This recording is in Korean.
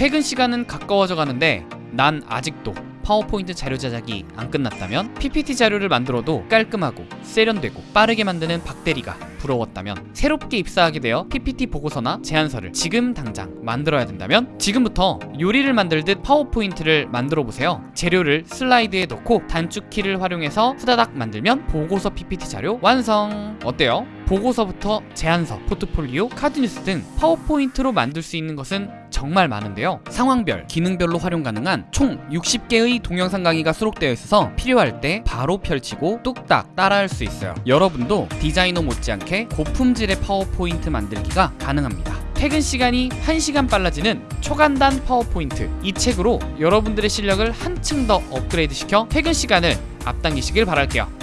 퇴근 시간은 가까워져 가는데 난 아직도 파워포인트 자료 제작이 안 끝났다면 PPT 자료를 만들어도 깔끔하고 세련되고 빠르게 만드는 박대리가 부러웠다면 새롭게 입사하게 되어 PPT 보고서나 제안서를 지금 당장 만들어야 된다면 지금부터 요리를 만들듯 파워포인트를 만들어 보세요 재료를 슬라이드에 넣고 단축키를 활용해서 후다닥 만들면 보고서 PPT 자료 완성 어때요? 보고서부터 제안서, 포트폴리오, 카드뉴스 등 파워포인트로 만들 수 있는 것은 정말 많은데요. 상황별, 기능별로 활용 가능한 총 60개의 동영상 강의가 수록되어 있어서 필요할 때 바로 펼치고 뚝딱 따라할 수 있어요. 여러분도 디자이너 못지않게 고품질의 파워포인트 만들기가 가능합니다. 퇴근 시간이 1시간 빨라지는 초간단 파워포인트. 이 책으로 여러분들의 실력을 한층 더 업그레이드 시켜 퇴근 시간을 앞당기시길 바랄게요